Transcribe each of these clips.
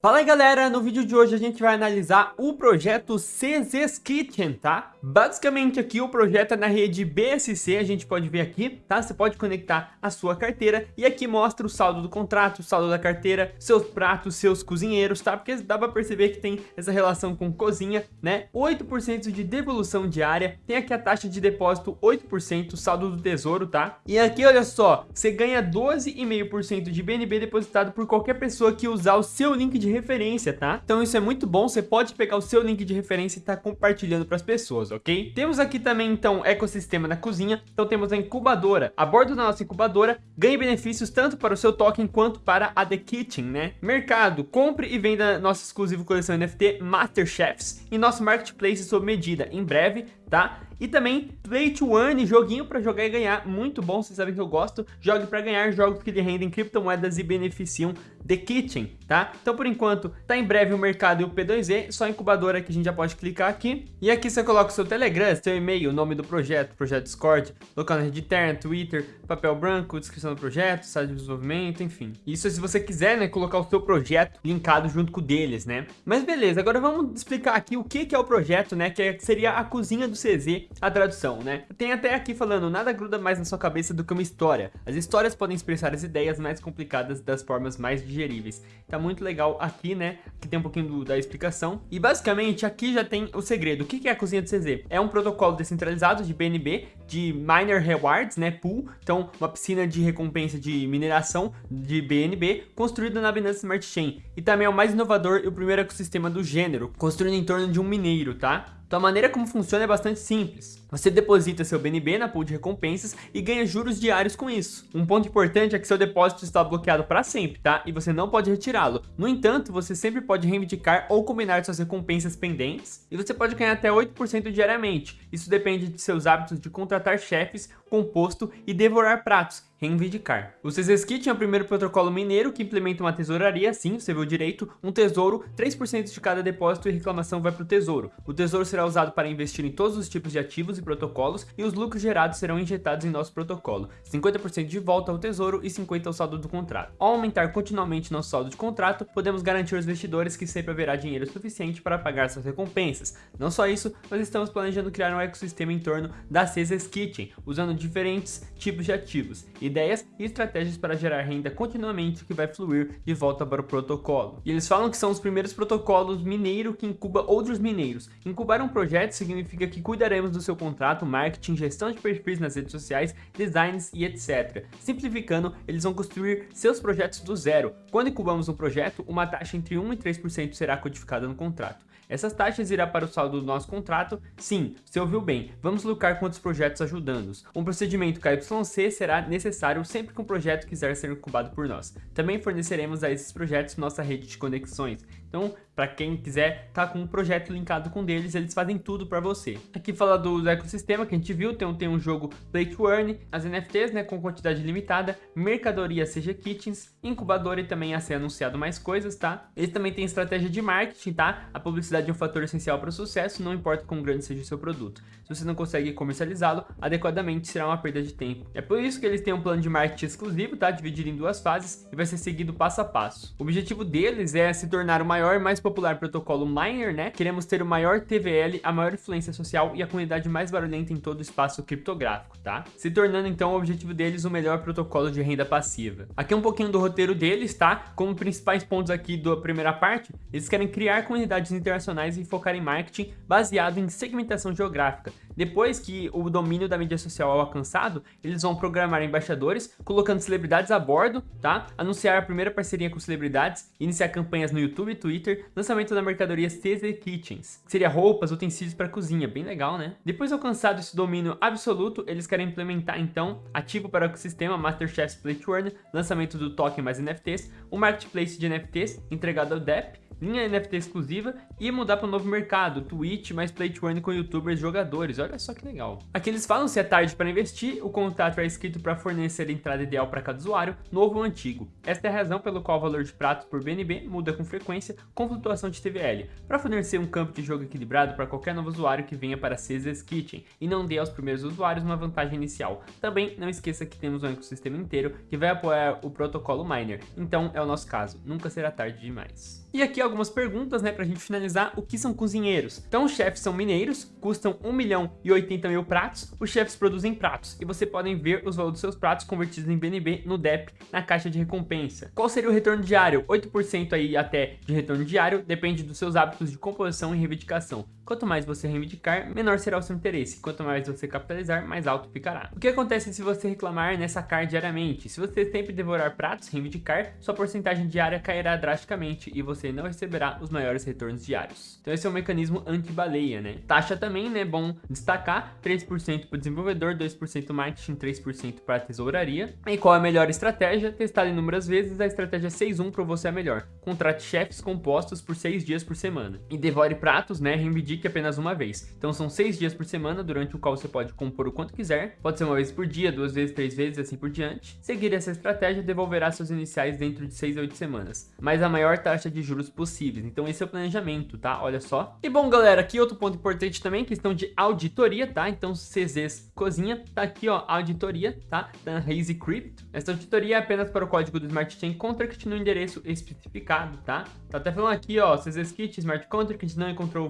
Fala aí galera, no vídeo de hoje a gente vai analisar o projeto CZ's Kitchen, tá? Basicamente aqui o projeto é na rede BSC, a gente pode ver aqui, tá? Você pode conectar a sua carteira e aqui mostra o saldo do contrato, o saldo da carteira, seus pratos, seus cozinheiros, tá? Porque dá pra perceber que tem essa relação com cozinha, né? 8% de devolução diária, tem aqui a taxa de depósito 8%, saldo do tesouro, tá? E aqui olha só, você ganha 12,5% de BNB depositado por qualquer pessoa que usar o seu link de de referência, tá? Então isso é muito bom, você pode pegar o seu link de referência e tá compartilhando para as pessoas, ok? Temos aqui também, então, ecossistema na cozinha, então temos a incubadora. A bordo da nossa incubadora, ganhe benefícios tanto para o seu token quanto para a The Kitchen, né? Mercado, compre e venda nossa exclusiva coleção NFT Masterchefs e nosso marketplace sob medida, em breve, tá? E também Play to Earn, joguinho para jogar e ganhar, muito bom, vocês sabem que eu gosto. Jogue para ganhar, jogos que lhe rendem criptomoedas e beneficiam The Kitchen, tá? Então por enquanto tá em breve o mercado e o P2E, só a incubadora que a gente já pode clicar aqui. E aqui você coloca o seu Telegram, seu e-mail, o nome do projeto, projeto Discord, local na rede interna, Twitter, papel branco, descrição do projeto, site de desenvolvimento, enfim. Isso é se você quiser, né, colocar o seu projeto linkado junto com o deles, né? Mas beleza, agora vamos explicar aqui o que, que é o projeto, né, que é, seria a cozinha do CZ a tradução, né? Tem até aqui falando, nada gruda mais na sua cabeça do que uma história. As histórias podem expressar as ideias mais complicadas das formas mais digeríveis. Tá muito legal aqui, né? Que tem um pouquinho do, da explicação. E basicamente aqui já tem o segredo. O que é a cozinha do CZ? É um protocolo descentralizado de BNB, de Miner Rewards, né? Pool. Então, uma piscina de recompensa de mineração de BNB, construído na Binance Smart Chain. E também é o mais inovador e o primeiro ecossistema do gênero, construído em torno de um mineiro, tá? Então a maneira como funciona é bastante simples. Você deposita seu BNB na pool de recompensas e ganha juros diários com isso. Um ponto importante é que seu depósito está bloqueado para sempre, tá? E você não pode retirá-lo. No entanto, você sempre pode reivindicar ou combinar suas recompensas pendentes e você pode ganhar até 8% diariamente. Isso depende de seus hábitos de contratar chefes, composto e devorar pratos, reivindicar. O CZSKit é o primeiro protocolo mineiro que implementa uma tesouraria, sim, você viu direito, um tesouro, 3% de cada depósito e reclamação vai para o tesouro. O tesouro será usado para investir em todos os tipos de ativos e protocolos e os lucros gerados serão injetados em nosso protocolo, 50% de volta ao tesouro e 50% ao saldo do contrato. Ao aumentar continuamente nosso saldo de contrato, podemos garantir aos investidores que sempre haverá dinheiro suficiente para pagar suas recompensas. Não só isso, nós estamos planejando criar um ecossistema em torno da CZ's Kitchen, usando diferentes tipos de ativos, ideias e estratégias para gerar renda continuamente que vai fluir de volta para o protocolo. E eles falam que são os primeiros protocolos mineiro que incuba outros mineiros. Incubar um projeto significa que cuidaremos do seu contrato, marketing, gestão de perfis nas redes sociais, designs e etc. Simplificando, eles vão construir seus projetos do zero. Quando incubamos um projeto, uma taxa entre 1 e 3% será codificada no contrato. Essas taxas irá para o saldo do nosso contrato? Sim, você ouviu bem, vamos lucrar com outros projetos ajudando-os. Um procedimento KYC será necessário sempre que um projeto quiser ser incubado por nós. Também forneceremos a esses projetos nossa rede de conexões. Então, para quem quiser tá com um projeto linkado com deles, eles fazem tudo para você. Aqui fala do ecossistema que a gente viu, tem, tem um jogo Play to Earn, as NFTs né, com quantidade limitada, mercadoria seja kitchens, incubadora e também a ser anunciado mais coisas, tá? Eles também têm estratégia de marketing, tá? A publicidade é um fator essencial para o sucesso, não importa quão grande seja o seu produto. Se você não consegue comercializá-lo adequadamente, será uma perda de tempo. É por isso que eles têm um plano de marketing exclusivo, tá? Dividido em duas fases e vai ser seguido passo a passo. O objetivo deles é se tornar uma maior e mais popular protocolo Miner, né? Queremos ter o maior TVL, a maior influência social e a comunidade mais barulhenta em todo o espaço criptográfico, tá? Se tornando então o objetivo deles o melhor protocolo de renda passiva. Aqui é um pouquinho do roteiro deles, tá? Como principais pontos aqui da primeira parte, eles querem criar comunidades internacionais e focar em marketing baseado em segmentação geográfica, depois que o domínio da mídia social é alcançado, eles vão programar embaixadores, colocando celebridades a bordo, tá? Anunciar a primeira parceria com celebridades, iniciar campanhas no YouTube e Twitter, lançamento da mercadoria CZ Kitchens, que seria roupas, utensílios para cozinha, bem legal, né? Depois alcançado esse domínio absoluto, eles querem implementar então, ativo para o ecossistema Masterchef's Play to Earn, lançamento do token mais NFTs, um marketplace de NFTs entregado ao DEP, linha NFT exclusiva e mudar para um novo mercado, Twitch mais Play to Earn com youtubers jogadores, olha só que legal. Aqui eles falam se é tarde para investir, o contrato é escrito para fornecer a entrada ideal para cada usuário, novo ou antigo. Esta é a razão pelo qual o valor de pratos por BNB muda com frequência com flutuação de TVL, para fornecer um campo de jogo equilibrado para qualquer novo usuário que venha para CZ's Kitchen e não dê aos primeiros usuários uma vantagem inicial. Também não esqueça que temos um ecossistema inteiro que vai apoiar o protocolo Miner, então é o nosso caso, nunca será tarde demais. E aqui algumas perguntas, né, pra gente finalizar, o que são cozinheiros? Então, os chefes são mineiros, custam 1 milhão e 80 mil pratos, os chefes produzem pratos, e você podem ver os valores dos seus pratos convertidos em BNB no DEP, na caixa de recompensa. Qual seria o retorno diário? 8% aí até de retorno diário, depende dos seus hábitos de composição e reivindicação. Quanto mais você reivindicar, menor será o seu interesse. Quanto mais você capitalizar, mais alto ficará. O que acontece se você reclamar nessa car diariamente? Se você sempre devorar pratos, reivindicar, sua porcentagem diária cairá drasticamente e você não receberá os maiores retornos diários. Então esse é um mecanismo anti-baleia, né? Taxa também, né? Bom destacar, 3% para o desenvolvedor, 2% marketing, 3% para a tesouraria. E qual é a melhor estratégia? Testada inúmeras vezes, a estratégia 6.1 provou ser a melhor. Contrate chefes compostos por 6 dias por semana. E devore pratos, né? Reivindique apenas uma vez. Então são 6 dias por semana, durante o qual você pode compor o quanto quiser. Pode ser uma vez por dia, duas vezes, três vezes, assim por diante. Seguir essa estratégia devolverá seus iniciais dentro de 6 a 8 semanas. Mas a maior taxa de juros possíveis. Então esse é o planejamento, tá? Olha só. E bom, galera, aqui outro ponto importante também, questão de auditoria, tá? Então CZs Cozinha, tá aqui, ó, auditoria, tá? Da Hazy Crypto. Essa auditoria é apenas para o código do Smart Chain Contract no endereço especificado, tá? Tá até falando aqui, ó, CZs Kit, Smart Contract não encontrou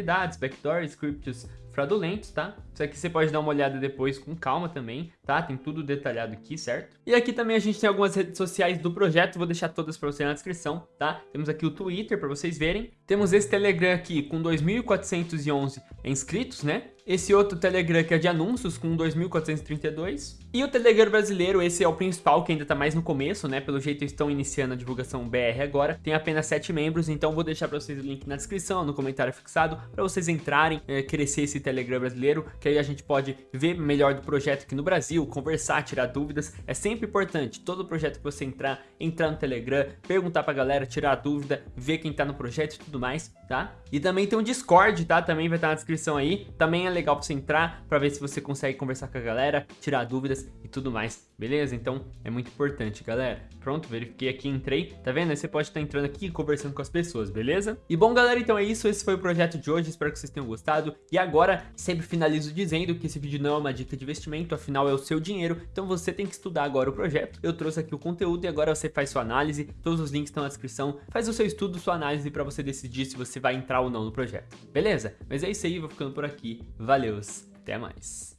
vulnerabilidades, backdoors, scripts fraudulentos, tá? Isso aqui você pode dar uma olhada depois com calma também, tá? Tem tudo detalhado aqui, certo? E aqui também a gente tem algumas redes sociais do projeto, vou deixar todas para você na descrição, tá? Temos aqui o Twitter para vocês verem. Temos esse Telegram aqui com 2.411 inscritos, né? Esse outro Telegram que é de anúncios com 2.432. E o Telegram brasileiro, esse é o principal, que ainda tá mais no começo, né? Pelo jeito estão iniciando a divulgação BR agora. Tem apenas 7 membros, então vou deixar para vocês o link na descrição, no comentário fixado, para vocês entrarem, é, crescer esse Telegram brasileiro, que aí a gente pode ver melhor do projeto aqui no Brasil, conversar, tirar dúvidas. É sempre importante, todo projeto que você entrar, entrar no Telegram, perguntar pra galera, tirar dúvida, ver quem tá no projeto e tudo mais, tá? E também tem um Discord, tá? Também vai estar na descrição aí. Também é legal pra você entrar, pra ver se você consegue conversar com a galera, tirar dúvidas e tudo mais, beleza? Então é muito importante, galera. Pronto, verifiquei aqui, entrei, tá vendo? Aí você pode estar entrando aqui e conversando com as pessoas, beleza? E bom, galera, então é isso. Esse foi o projeto de hoje, espero que vocês tenham gostado. E agora, sempre finalizo dizendo que esse vídeo não é uma dica de investimento, afinal é o seu dinheiro, então você tem que estudar agora o projeto. Eu trouxe aqui o conteúdo e agora você faz sua análise, todos os links estão na descrição. Faz o seu estudo, sua análise para você decidir se você vai entrar ou não no projeto, beleza? Mas é isso aí, vou ficando por aqui. Valeu, até mais.